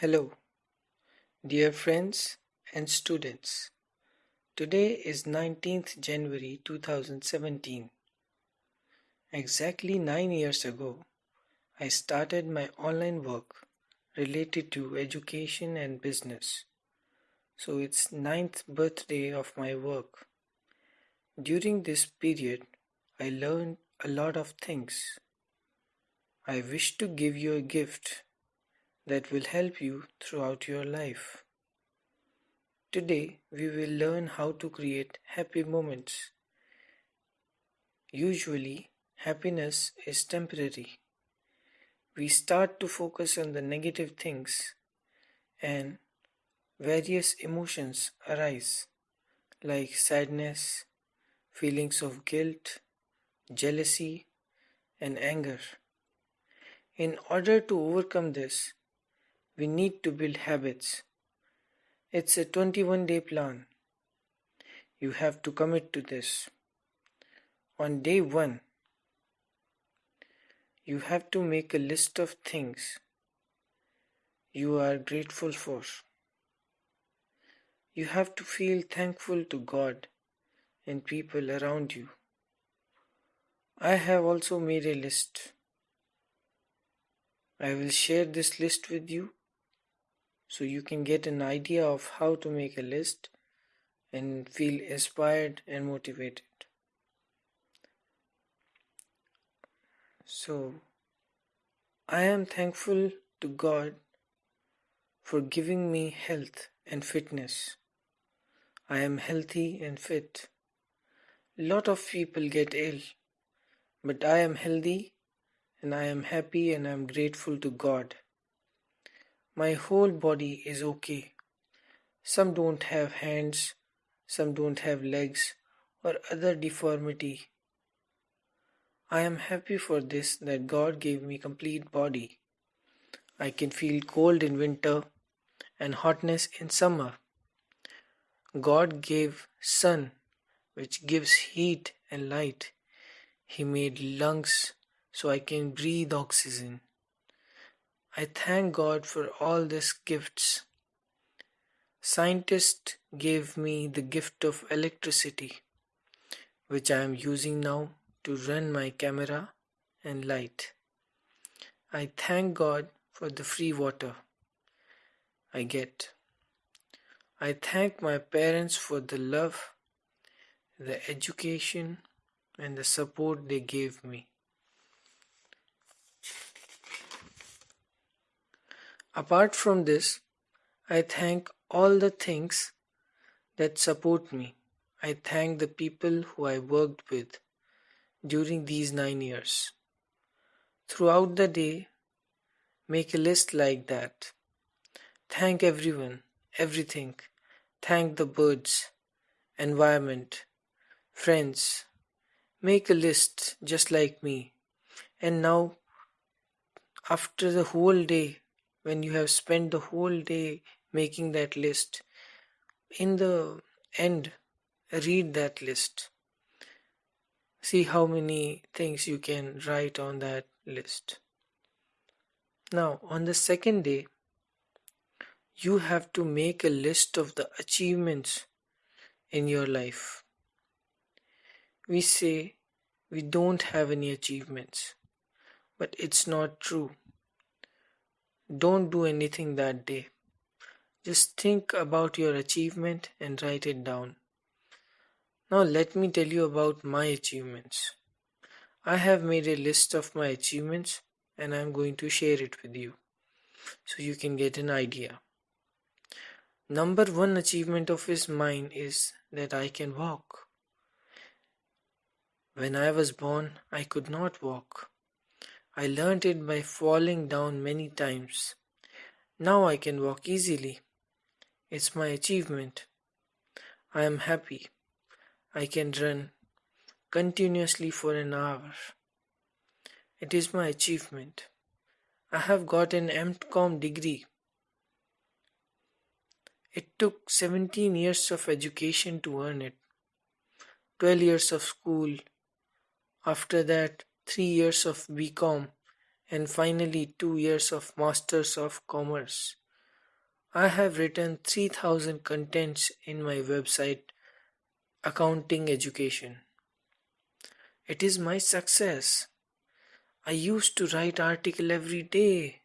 Hello, dear friends and students. Today is 19th January 2017. Exactly nine years ago, I started my online work related to education and business. So it's ninth birthday of my work. During this period, I learned a lot of things. I wish to give you a gift that will help you throughout your life. Today, we will learn how to create happy moments. Usually, happiness is temporary. We start to focus on the negative things, and various emotions arise, like sadness, feelings of guilt, jealousy, and anger. In order to overcome this, we need to build habits. It's a 21 day plan. You have to commit to this. On day 1, you have to make a list of things you are grateful for. You have to feel thankful to God and people around you. I have also made a list. I will share this list with you so you can get an idea of how to make a list and feel inspired and motivated. So, I am thankful to God for giving me health and fitness. I am healthy and fit. Lot of people get ill, but I am healthy and I am happy and I am grateful to God. My whole body is okay. Some don't have hands, some don't have legs or other deformity. I am happy for this that God gave me complete body. I can feel cold in winter and hotness in summer. God gave sun which gives heat and light. He made lungs so I can breathe oxygen. I thank God for all these gifts. Scientists gave me the gift of electricity, which I am using now to run my camera and light. I thank God for the free water I get. I thank my parents for the love, the education, and the support they gave me. Apart from this, I thank all the things that support me. I thank the people who I worked with during these nine years. Throughout the day, make a list like that. Thank everyone, everything. Thank the birds, environment, friends. Make a list just like me. And now, after the whole day, when you have spent the whole day making that list. In the end read that list. See how many things you can write on that list. Now on the second day you have to make a list of the achievements in your life. We say we don't have any achievements but it's not true don't do anything that day. Just think about your achievement and write it down. Now, let me tell you about my achievements. I have made a list of my achievements and I'm going to share it with you so you can get an idea. Number one achievement of his mine is that I can walk. When I was born, I could not walk. I learned it by falling down many times. Now I can walk easily. It's my achievement. I am happy. I can run continuously for an hour. It is my achievement. I have got an MCOM degree. It took 17 years of education to earn it, 12 years of school. After that, three years of BCom, and finally two years of Masters of Commerce. I have written 3000 contents in my website Accounting Education. It is my success. I used to write article every day.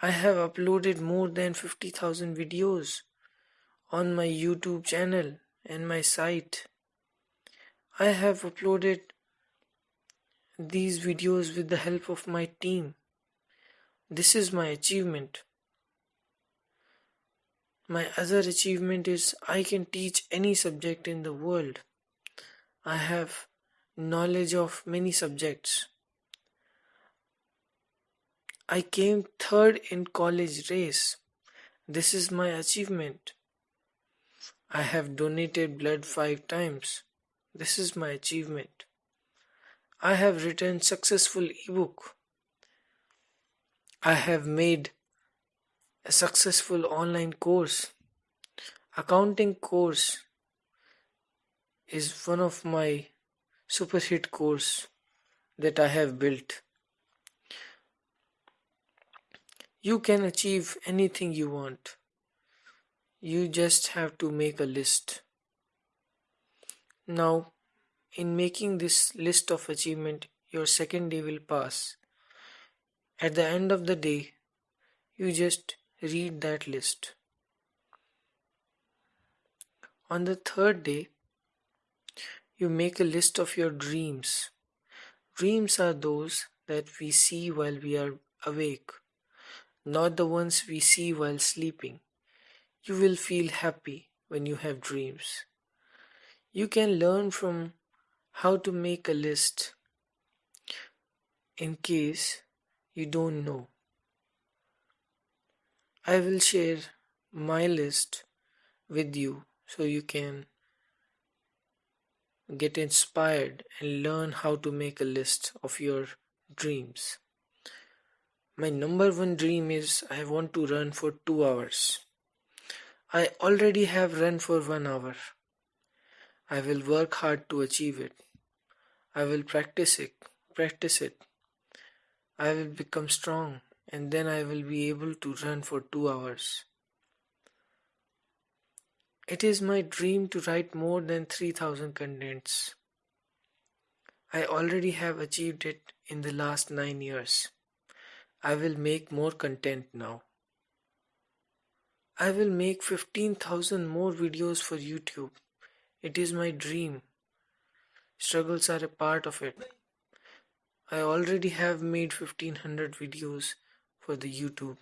I have uploaded more than 50,000 videos on my YouTube channel and my site. I have uploaded these videos with the help of my team. This is my achievement. My other achievement is I can teach any subject in the world. I have knowledge of many subjects. I came third in college race. This is my achievement. I have donated blood five times. This is my achievement. I have written successful ebook. I have made a successful online course. Accounting course is one of my super hit course that I have built. You can achieve anything you want. You just have to make a list. Now, in making this list of achievement, your second day will pass. At the end of the day, you just read that list. On the third day, you make a list of your dreams. Dreams are those that we see while we are awake, not the ones we see while sleeping. You will feel happy when you have dreams. You can learn from how to make a list in case you don't know. I will share my list with you so you can get inspired and learn how to make a list of your dreams. My number one dream is I want to run for two hours. I already have run for one hour. I will work hard to achieve it. I will practice it, practice it. I will become strong and then I will be able to run for two hours. It is my dream to write more than 3000 contents. I already have achieved it in the last 9 years. I will make more content now. I will make 15,000 more videos for YouTube. It is my dream. Struggles are a part of it. I already have made 1500 videos for the YouTube.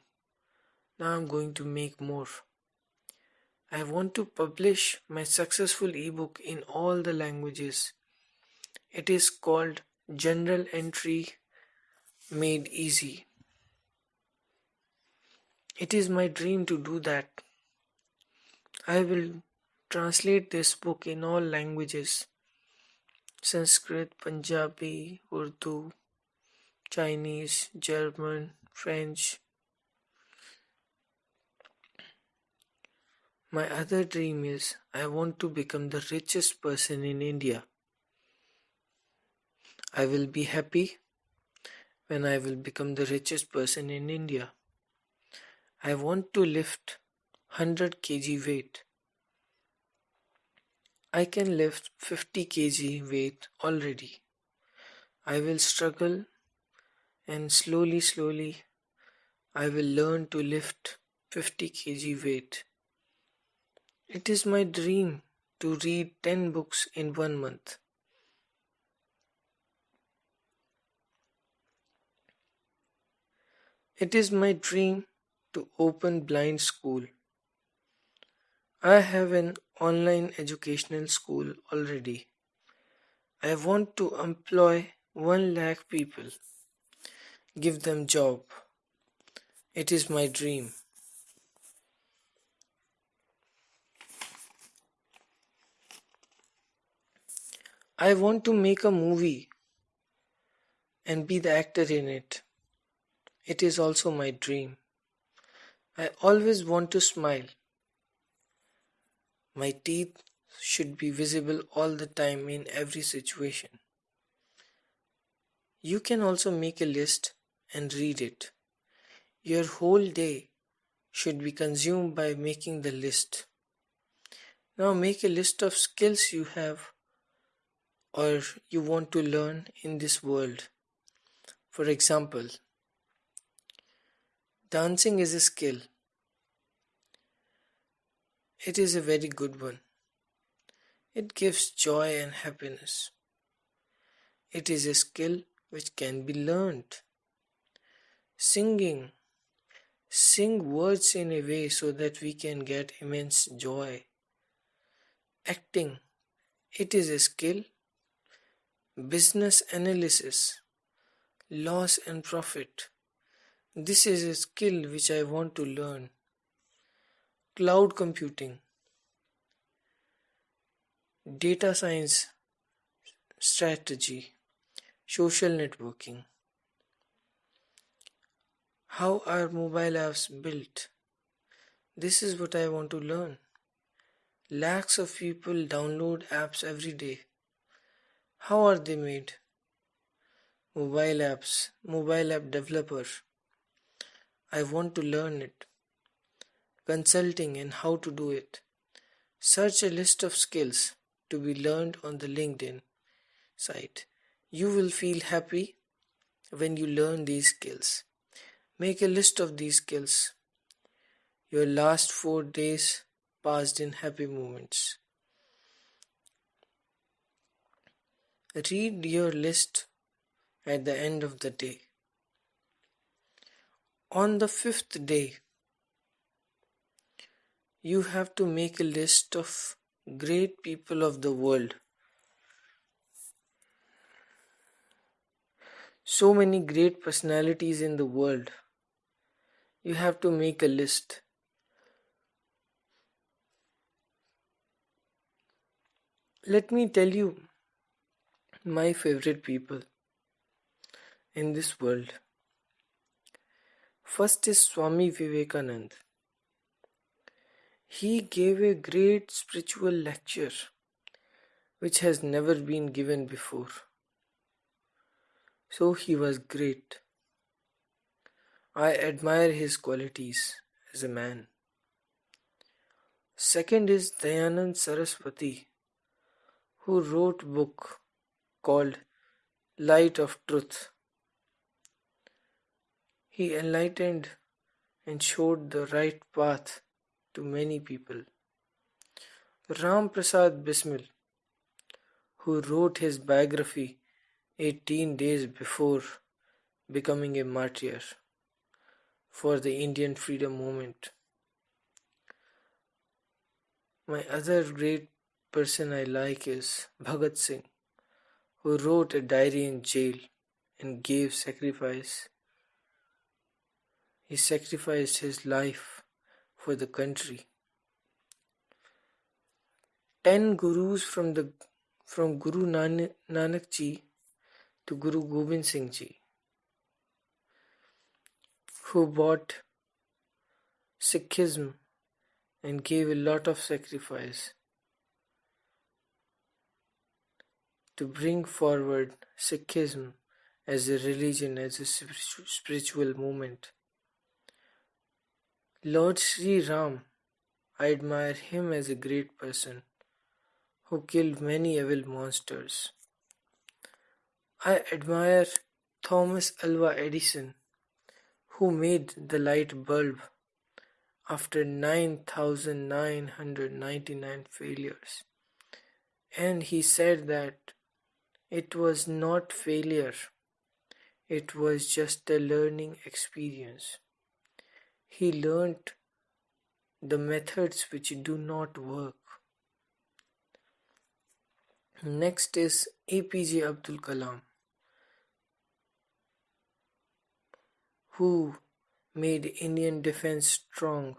Now I'm going to make more. I want to publish my successful ebook in all the languages. It is called Journal Entry Made Easy. It is my dream to do that. I will translate this book in all languages Sanskrit, Punjabi, Urdu, Chinese, German, French. My other dream is I want to become the richest person in India. I will be happy when I will become the richest person in India. I want to lift 100 kg weight. I can lift 50 kg weight already. I will struggle and slowly, slowly, I will learn to lift 50 kg weight. It is my dream to read 10 books in one month. It is my dream to open blind school. I have an online educational school already. I want to employ 1 lakh people. Give them job. It is my dream. I want to make a movie and be the actor in it. It is also my dream. I always want to smile. My teeth should be visible all the time in every situation. You can also make a list and read it. Your whole day should be consumed by making the list. Now make a list of skills you have or you want to learn in this world. For example, dancing is a skill. It is a very good one. It gives joy and happiness. It is a skill which can be learned. Singing. Sing words in a way so that we can get immense joy. Acting. It is a skill. Business analysis. Loss and profit. This is a skill which I want to learn. Cloud computing. Data science strategy social networking. How are mobile apps built? This is what I want to learn. Lakhs of people download apps every day. How are they made? Mobile apps, mobile app developer. I want to learn it. Consulting and how to do it. Search a list of skills to be learned on the LinkedIn site. You will feel happy when you learn these skills. Make a list of these skills. Your last four days passed in happy moments. Read your list at the end of the day. On the fifth day, you have to make a list of great people of the world so many great personalities in the world. You have to make a list. Let me tell you my favorite people in this world. First is Swami Vivekanand. He gave a great spiritual lecture which has never been given before. So he was great. I admire his qualities as a man. Second is Dayanand Saraswati, who wrote book called Light of Truth. He enlightened and showed the right path to many people. Ram Prasad Bismil, who wrote his biography 18 days before becoming a martyr for the Indian freedom movement. My other great person I like is Bhagat Singh, who wrote a diary in jail and gave sacrifice. He sacrificed his life for the country. Ten gurus from the from Guru Nanak Ji to Guru Gobind Singh Ji, who bought Sikhism and gave a lot of sacrifice to bring forward Sikhism as a religion, as a spiritual movement. Lord Sri Ram, I admire him as a great person who killed many evil monsters. I admire Thomas Alva Edison, who made the light bulb after 9,999 failures. And he said that it was not failure, it was just a learning experience. He learned the methods which do not work. Next is APJ Abdul Kalam. who made Indian defense strong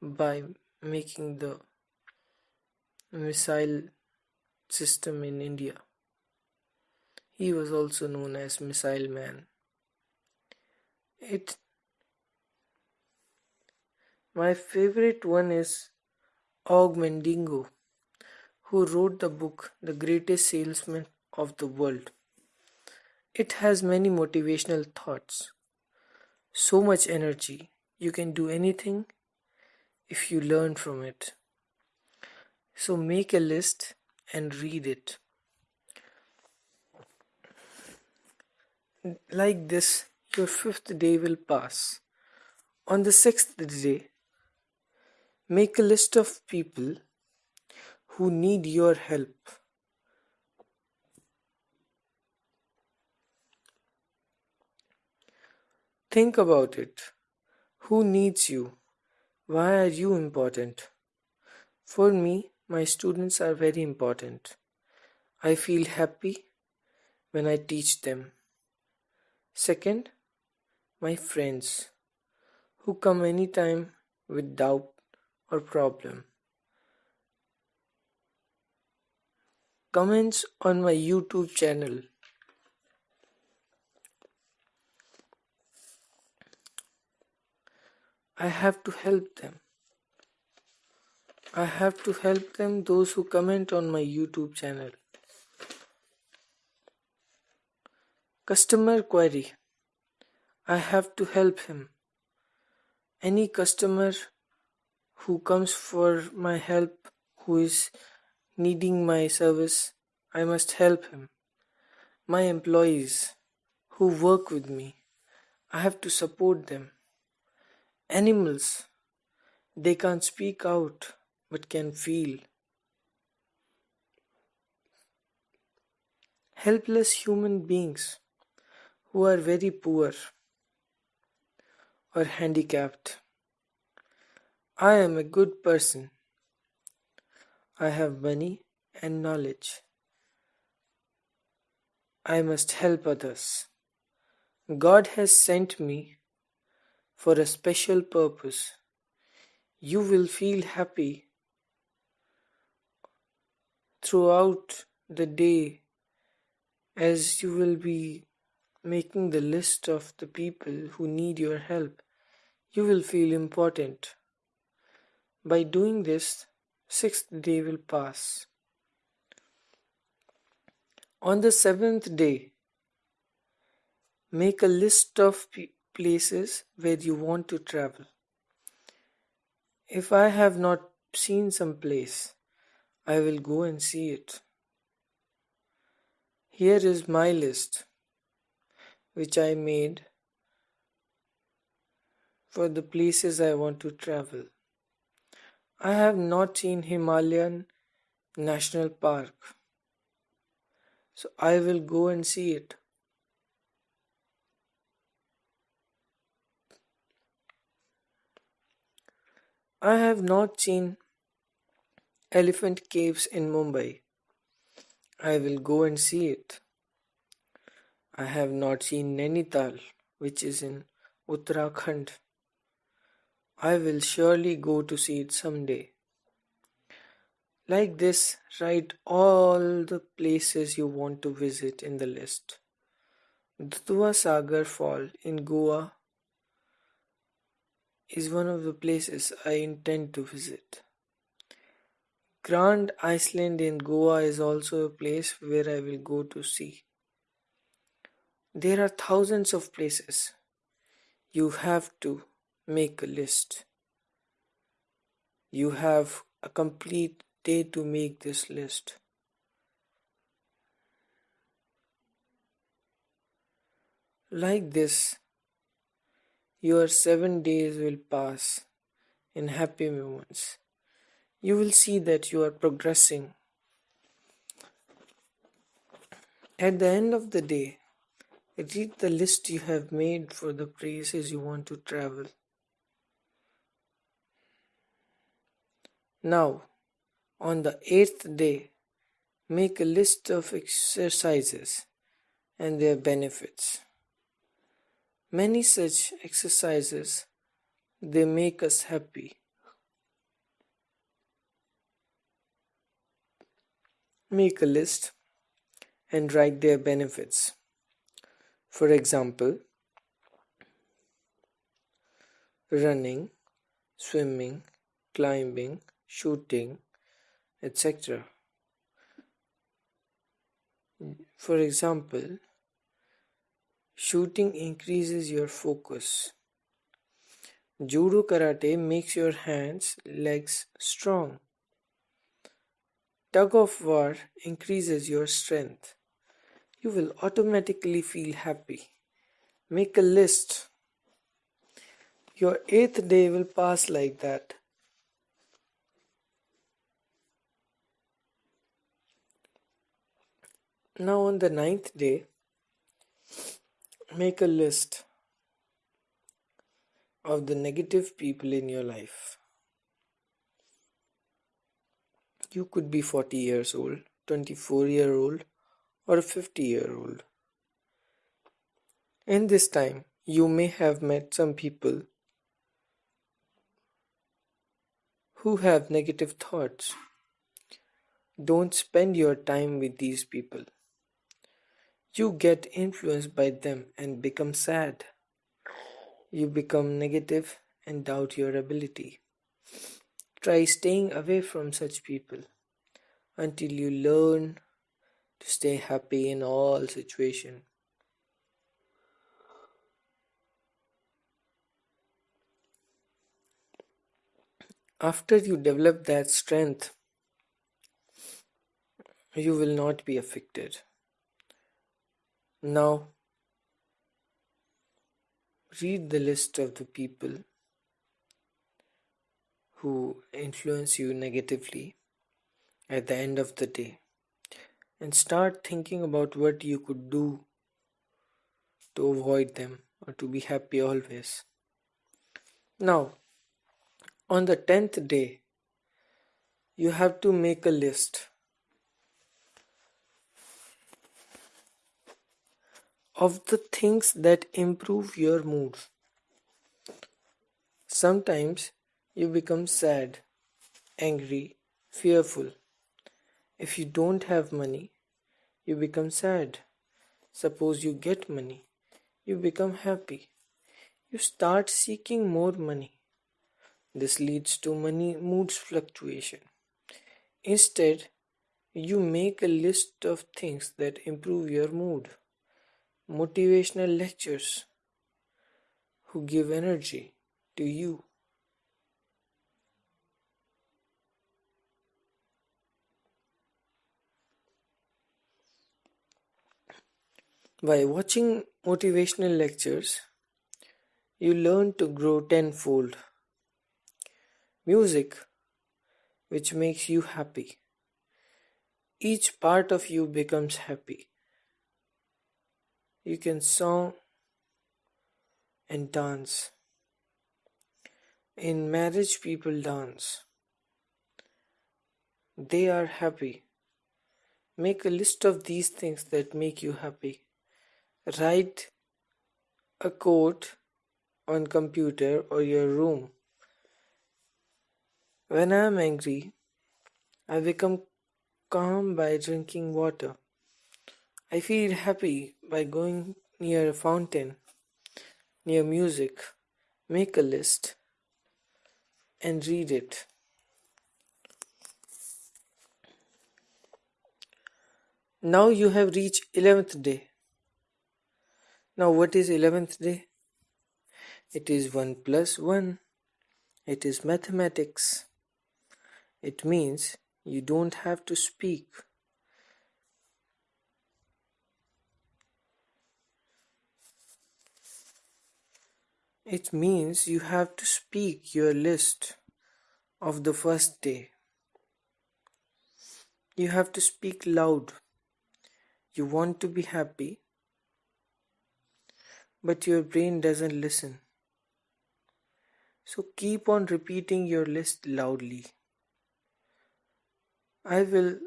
by making the missile system in India. He was also known as Missile Man. It my favorite one is Og Mandino, who wrote the book The Greatest Salesman of the World. It has many motivational thoughts so much energy. you can do anything if you learn from it. So make a list and read it. Like this, your fifth day will pass. On the sixth day, make a list of people who need your help. Think about it. Who needs you? Why are you important? For me, my students are very important. I feel happy when I teach them. Second, my friends who come anytime with doubt or problem. Comments on my YouTube channel. I have to help them. I have to help them, those who comment on my YouTube channel. Customer query. I have to help him. Any customer who comes for my help, who is needing my service, I must help him. My employees who work with me, I have to support them. Animals, they can't speak out but can feel. Helpless human beings who are very poor or handicapped. I am a good person. I have money and knowledge. I must help others. God has sent me for a special purpose. You will feel happy throughout the day as you will be making the list of the people who need your help. You will feel important. By doing this, sixth day will pass. On the seventh day, make a list of places where you want to travel. If I have not seen some place, I will go and see it. Here is my list, which I made for the places I want to travel. I have not seen Himalayan National Park, so I will go and see it. I have not seen Elephant Caves in Mumbai. I will go and see it. I have not seen Nainital, which is in Uttarakhand. I will surely go to see it someday. Like this, write all the places you want to visit in the list. Dudhwa Sagar Fall in Goa is one of the places I intend to visit. Grand Island in Goa is also a place where I will go to see. There are thousands of places. You have to make a list. You have a complete day to make this list. Like this, your seven days will pass in happy moments. You will see that you are progressing. At the end of the day, read the list you have made for the places you want to travel. Now, on the eighth day, make a list of exercises and their benefits. Many such exercises they make us happy. Make a list and write their benefits. For example, running, swimming, climbing, shooting, etc. For example, Shooting increases your focus. Judo karate makes your hands, legs strong. Tug of war increases your strength. You will automatically feel happy. Make a list. Your eighth day will pass like that. Now, on the ninth day, make a list of the negative people in your life. You could be 40 years old, 24 year old, or a 50 year old. In this time, you may have met some people who have negative thoughts. Don't spend your time with these people. You get influenced by them and become sad. You become negative and doubt your ability. Try staying away from such people until you learn to stay happy in all situations. After you develop that strength, you will not be affected. Now, read the list of the people who influence you negatively at the end of the day and start thinking about what you could do to avoid them or to be happy always. Now, on the tenth day, you have to make a list of the things that improve your mood. Sometimes you become sad, angry, fearful. If you don't have money, you become sad. Suppose you get money, you become happy. You start seeking more money. This leads to money moods fluctuation. Instead, you make a list of things that improve your mood motivational lectures who give energy to you. By watching motivational lectures, you learn to grow tenfold. Music, which makes you happy. Each part of you becomes happy you can song and dance. In marriage, people dance. They are happy. Make a list of these things that make you happy. Write a quote on computer or your room. When I am angry, I become calm by drinking water. I feel happy by going near a fountain, near music, make a list, and read it. Now you have reached 11th day. Now what is 11th day? It is 1 plus 1. It is mathematics. It means you don't have to speak It means you have to speak your list of the first day. You have to speak loud. You want to be happy, but your brain doesn't listen. So keep on repeating your list loudly. I will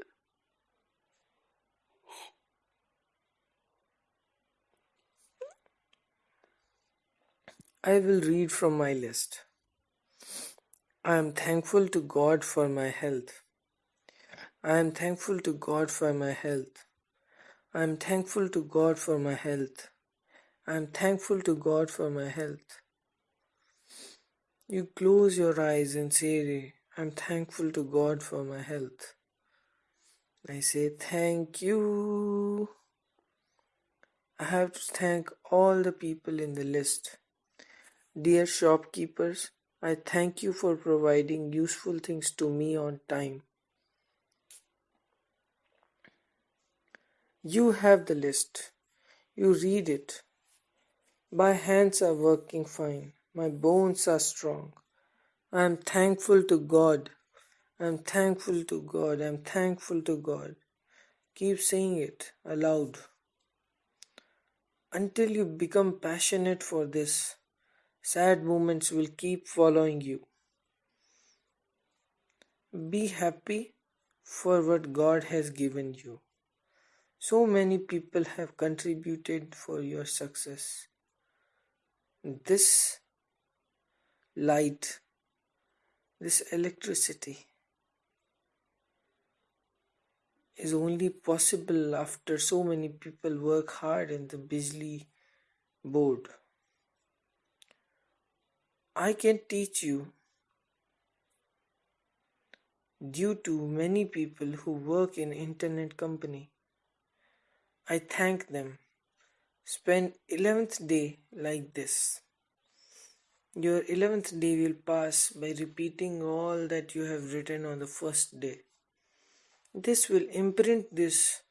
I will read from my list. I am thankful to God for my health. I am thankful to God for my health. I am thankful to God for my health. I am thankful to God for my health. You close your eyes and say, I'm thankful to God for my health. I say, Thank you. I have to thank all the people in the list Dear shopkeepers, I thank you for providing useful things to me on time. You have the list. You read it. My hands are working fine. My bones are strong. I am thankful to God. I am thankful to God. I am thankful to God. Keep saying it aloud until you become passionate for this. Sad moments will keep following you. Be happy for what God has given you. So many people have contributed for your success. This light, this electricity is only possible after so many people work hard in the Bijli board. I can teach you due to many people who work in internet company I thank them. Spend 11th day like this. Your 11th day will pass by repeating all that you have written on the first day. This will imprint these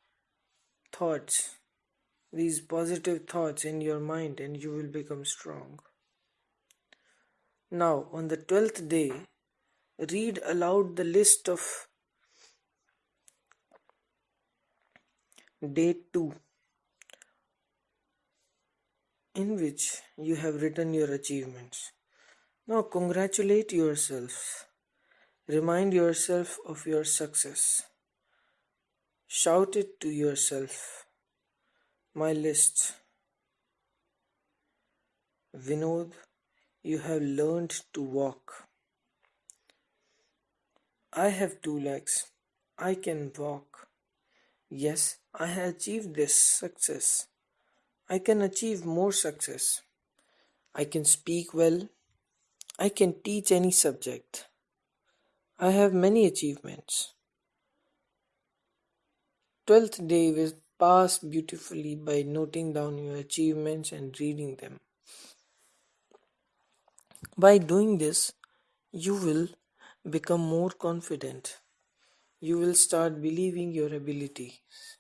thoughts, these positive thoughts in your mind, and you will become strong. Now, on the 12th day, read aloud the list of Day 2 in which you have written your achievements. Now congratulate yourself. Remind yourself of your success. Shout it to yourself. My list. Vinod, you have learned to walk. I have two legs. I can walk. Yes, I have achieved this success. I can achieve more success. I can speak well. I can teach any subject. I have many achievements. Twelfth day will pass beautifully by noting down your achievements and reading them. By doing this, you will become more confident you will start believing your abilities.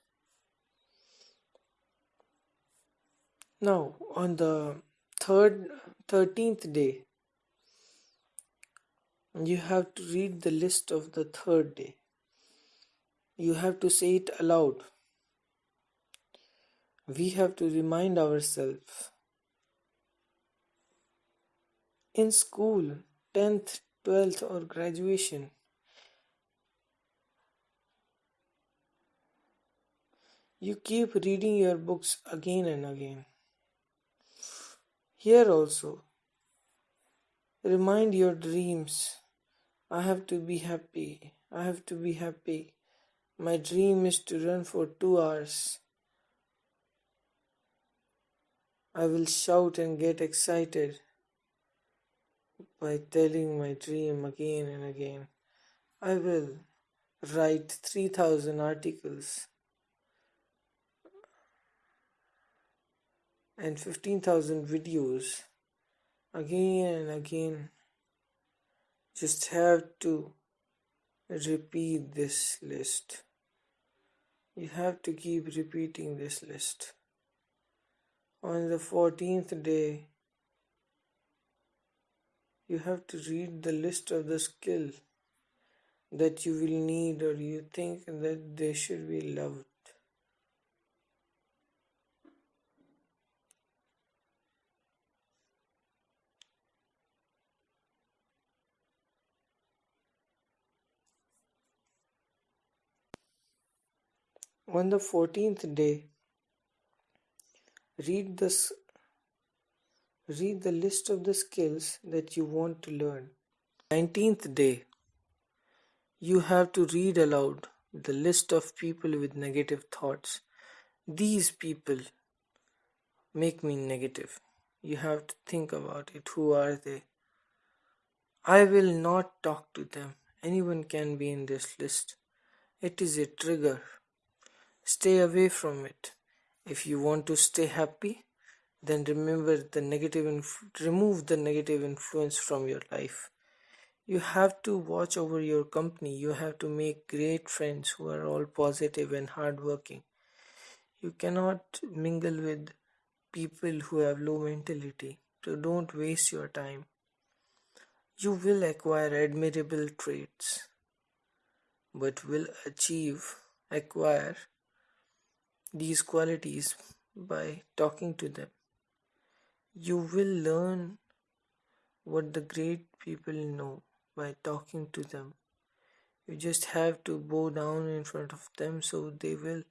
Now, on the third, 13th day, you have to read the list of the third day. You have to say it aloud. We have to remind ourselves. In school, 10th, 12th, or graduation, You keep reading your books again and again. Here also, remind your dreams. I have to be happy. I have to be happy. My dream is to run for two hours. I will shout and get excited by telling my dream again and again. I will write 3000 articles and 15,000 videos again and again. Just have to repeat this list. You have to keep repeating this list. On the 14th day, you have to read the list of the skill that you will need or you think that they should be loved. On the fourteenth day, read the, read the list of the skills that you want to learn. Nineteenth day, you have to read aloud the list of people with negative thoughts. These people make me negative. You have to think about it. Who are they? I will not talk to them. Anyone can be in this list. It is a trigger. Stay away from it. If you want to stay happy, then remember the negative inf- remove the negative influence from your life. You have to watch over your company. You have to make great friends who are all positive and hardworking. You cannot mingle with people who have low mentality. So don't waste your time. You will acquire admirable traits but will achieve acquire these qualities by talking to them you will learn what the great people know by talking to them. You just have to bow down in front of them so they will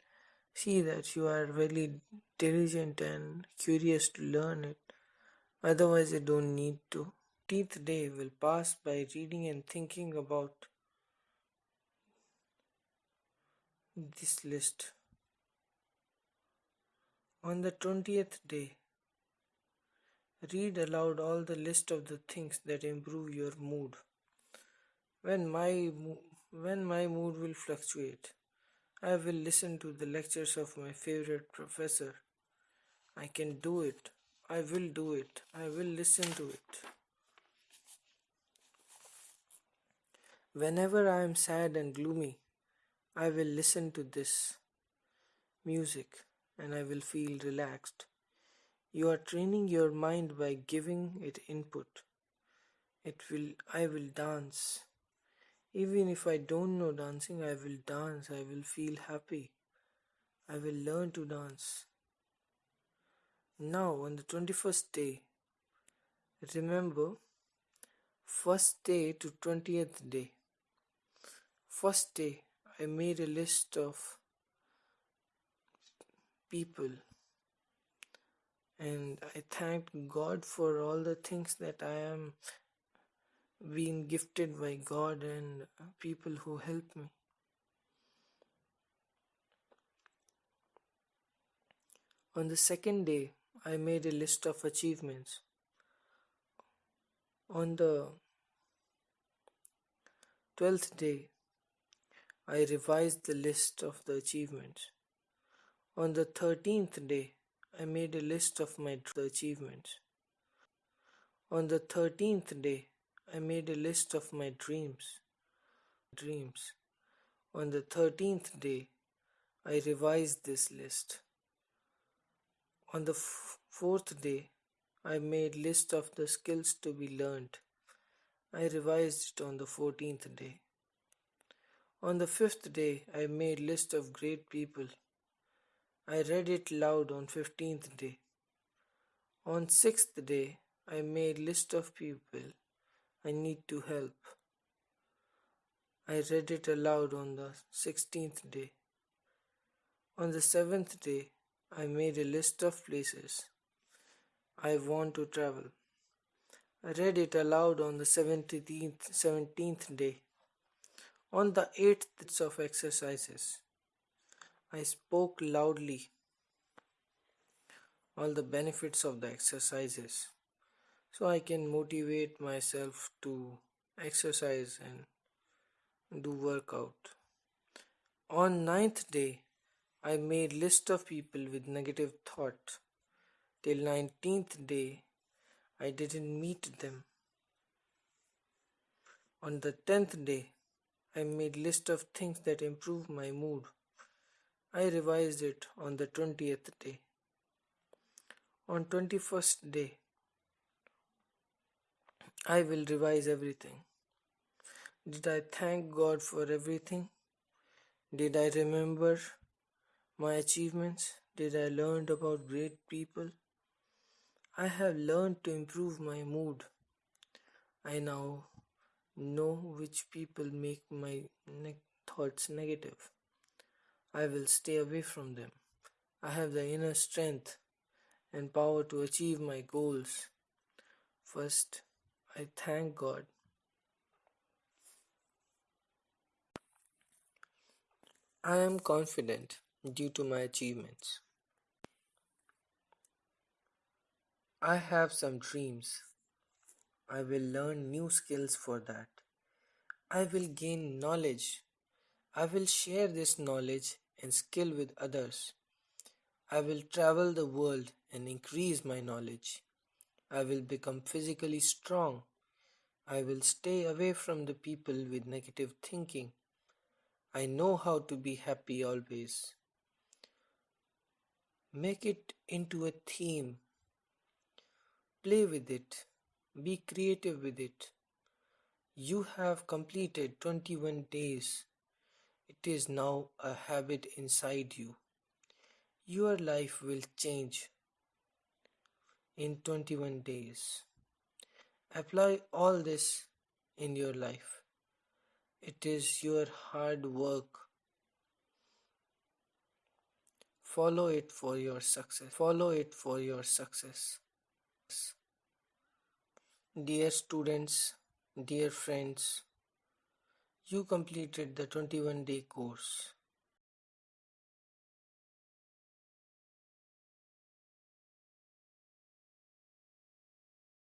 see that you are really diligent and curious to learn it. Otherwise, you don't need to. 15th day will pass by reading and thinking about this list. On the 20th day, read aloud all the list of the things that improve your mood. When my when my mood will fluctuate, I will listen to the lectures of my favorite professor. I can do it. I will do it. I will listen to it. Whenever I am sad and gloomy, I will listen to this music and I will feel relaxed. You are training your mind by giving it input. It will I will dance. Even if I don't know dancing, I will dance. I will feel happy. I will learn to dance. Now, on the 21st day, remember first day to 20th day. First day, I made a list of people and I thanked God for all the things that I am being gifted by God and people who help me. On the second day, I made a list of achievements. On the twelfth day, I revised the list of the achievements. On the thirteenth day, I made a list of my achievements. On the thirteenth day, I made a list of my dreams. Dreams. On the thirteenth day, I revised this list. On the fourth day, I made list of the skills to be learned. I revised it on the fourteenth day. On the fifth day, I made list of great people. I read it loud on fifteenth day. On sixth day, I made list of people I need to help. I read it aloud on the sixteenth day. On the seventh day, I made a list of places I want to travel. I read it aloud on the seventeenth seventeenth day. On the eighth of exercises, I spoke loudly all the benefits of the exercises so I can motivate myself to exercise and do workout. On ninth day, I made list of people with negative thought. Till nineteenth day, I didn't meet them. On the tenth day, I made list of things that improve my mood. I revised it on the twentieth day. On twenty first day, I will revise everything. Did I thank God for everything? Did I remember my achievements? Did I learn about great people? I have learned to improve my mood. I now know which people make my ne- thoughts negative. I will stay away from them. I have the inner strength and power to achieve my goals. First, I thank God. I am confident due to my achievements. I have some dreams. I will learn new skills for that. I will gain knowledge. I will share this knowledge and skill with others. I will travel the world and increase my knowledge. I will become physically strong. I will stay away from the people with negative thinking. I know how to be happy always. Make it into a theme. Play with it. Be creative with it. You have completed 21 days. It is now a habit inside you. Your life will change in 21 days. Apply all this in your life. It is your hard work. Follow it for your success. Follow it for your success. Dear students, dear friends, you completed the 21 day course.